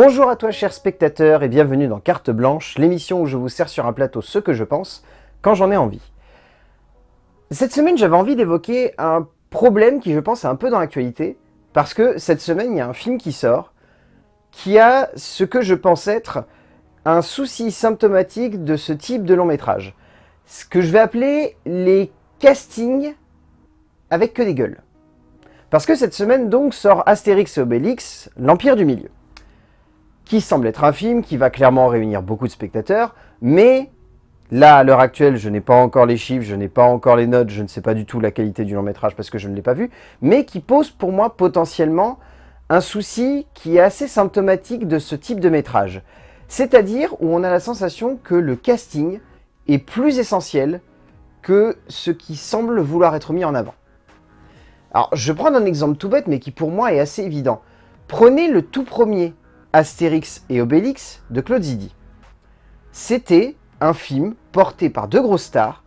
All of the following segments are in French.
Bonjour à toi chers spectateurs et bienvenue dans Carte Blanche, l'émission où je vous sers sur un plateau ce que je pense quand j'en ai envie. Cette semaine j'avais envie d'évoquer un problème qui je pense est un peu dans l'actualité, parce que cette semaine il y a un film qui sort, qui a ce que je pense être un souci symptomatique de ce type de long métrage. Ce que je vais appeler les castings avec que des gueules. Parce que cette semaine donc sort Astérix et Obélix, l'Empire du Milieu qui semble être un film qui va clairement réunir beaucoup de spectateurs, mais là, à l'heure actuelle, je n'ai pas encore les chiffres, je n'ai pas encore les notes, je ne sais pas du tout la qualité du long métrage parce que je ne l'ai pas vu, mais qui pose pour moi potentiellement un souci qui est assez symptomatique de ce type de métrage. C'est-à-dire où on a la sensation que le casting est plus essentiel que ce qui semble vouloir être mis en avant. Alors, je prendre un exemple tout bête, mais qui pour moi est assez évident. Prenez le tout premier Astérix et Obélix de Claude Zidi. C'était un film porté par deux grosses stars,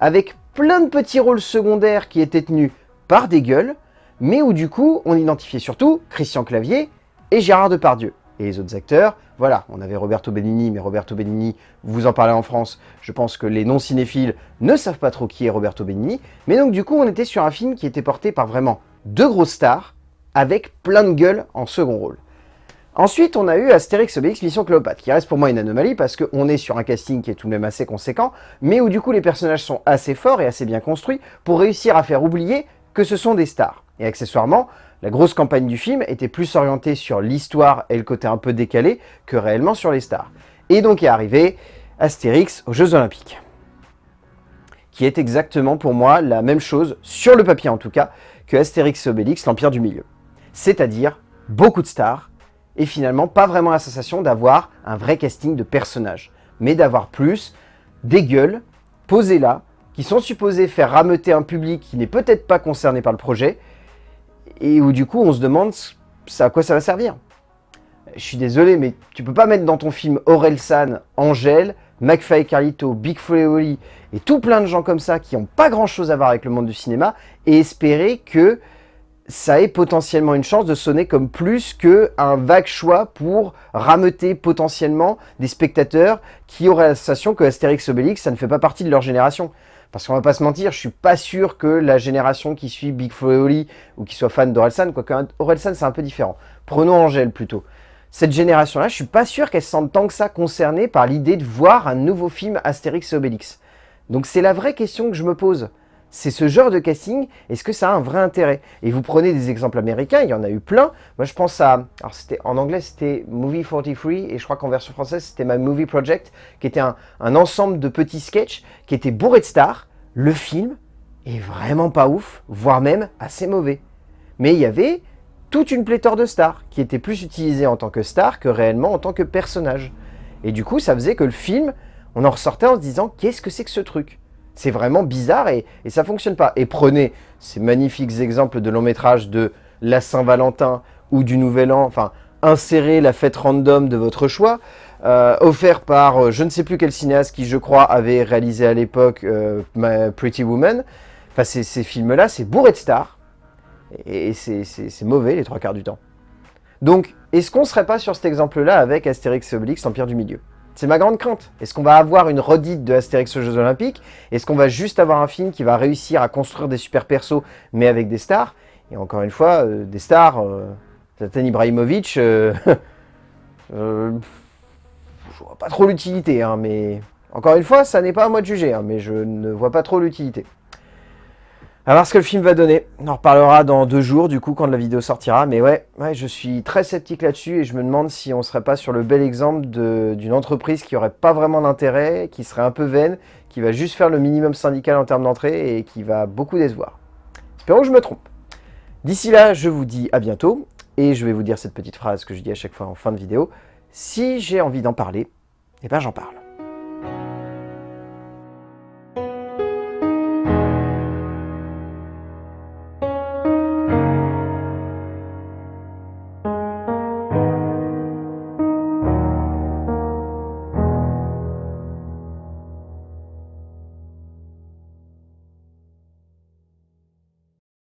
avec plein de petits rôles secondaires qui étaient tenus par des gueules, mais où du coup on identifiait surtout Christian Clavier et Gérard Depardieu. Et les autres acteurs, voilà, on avait Roberto Benigni, mais Roberto Benigni, vous en parlez en France, je pense que les non-cinéphiles ne savent pas trop qui est Roberto Benigni, mais donc du coup on était sur un film qui était porté par vraiment deux grosses stars, avec plein de gueules en second rôle. Ensuite, on a eu Astérix Obélix Mission Cléopâtre, qui reste pour moi une anomalie parce qu'on est sur un casting qui est tout de même assez conséquent, mais où du coup les personnages sont assez forts et assez bien construits pour réussir à faire oublier que ce sont des stars. Et accessoirement, la grosse campagne du film était plus orientée sur l'histoire et le côté un peu décalé que réellement sur les stars. Et donc est arrivé Astérix aux Jeux Olympiques, qui est exactement pour moi la même chose, sur le papier en tout cas, que Astérix Obélix, l'Empire du Milieu. C'est-à-dire beaucoup de stars, et finalement pas vraiment la sensation d'avoir un vrai casting de personnages, mais d'avoir plus des gueules posées là, qui sont supposées faire rameuter un public qui n'est peut-être pas concerné par le projet, et où du coup on se demande à quoi ça va servir. Je suis désolé, mais tu peux pas mettre dans ton film Aurel San, Angèle, McFly Carlito, Big Oli et tout plein de gens comme ça qui n'ont pas grand chose à voir avec le monde du cinéma et espérer que ça ait potentiellement une chance de sonner comme plus qu'un vague choix pour rameuter potentiellement des spectateurs qui auraient la sensation que Astérix Obélix, ça ne fait pas partie de leur génération. Parce qu'on va pas se mentir, je suis pas sûr que la génération qui suit Big Oli ou qui soit fan d'Orelsan, quoique Orelsan c'est un peu différent. Prenons Angèle plutôt. Cette génération-là, je suis pas sûr qu'elle se sente tant que ça concernée par l'idée de voir un nouveau film Astérix et Obélix. Donc c'est la vraie question que je me pose c'est ce genre de casting, est-ce que ça a un vrai intérêt? Et vous prenez des exemples américains, il y en a eu plein. Moi je pense à, alors c'était en anglais c'était Movie 43 et je crois qu'en version française c'était My Movie Project, qui était un, ensemble de petits sketchs qui étaient bourrés de stars. Le film est vraiment pas ouf, voire même assez mauvais. Mais il y avait toute une pléthore de stars qui étaient plus utilisées en tant que stars que réellement en tant que personnages. Et du coup ça faisait que le film, on en ressortait en se disant qu'est-ce que c'est que ce truc? C'est vraiment bizarre et, et ça fonctionne pas. Et prenez ces magnifiques exemples de long métrage de la Saint-Valentin ou du Nouvel An, enfin, insérez la fête random de votre choix, euh, offert par euh, je ne sais plus quel cinéaste qui, je crois, avait réalisé à l'époque euh, Pretty Woman. Enfin, ces films-là, c'est bourré de stars, et c'est mauvais les trois quarts du temps. Donc, est-ce qu'on serait pas sur cet exemple-là avec Astérix et Obélix, l'Empire du Milieu? C'est ma grande crainte. Est-ce qu'on va avoir une redite de Astérix aux Jeux Olympiques? Est-ce qu'on va juste avoir un film qui va réussir à construire des super persos, mais avec des stars? Et encore une fois, euh, des stars, euh, Zlatan Ibrahimovic, euh, euh, je vois pas trop l'utilité, hein, mais... Encore une fois, ça n'est pas à moi de juger, hein, mais je ne vois pas trop l'utilité. À voir ce que le film va donner. On en reparlera dans deux jours, du coup, quand la vidéo sortira. Mais ouais, je suis très sceptique là-dessus et je me demande si on serait pas sur le bel exemple d'une entreprise qui aurait pas vraiment d'intérêt, qui serait un peu vaine, qui va juste faire le minimum syndical en termes d'entrée et qui va beaucoup décevoir. Espérons que je me trompe. D'ici là, je vous dis à bientôt et je vais vous dire cette petite phrase que je dis à chaque fois en fin de vidéo. Si j'ai envie d'en parler, eh ben j'en parle.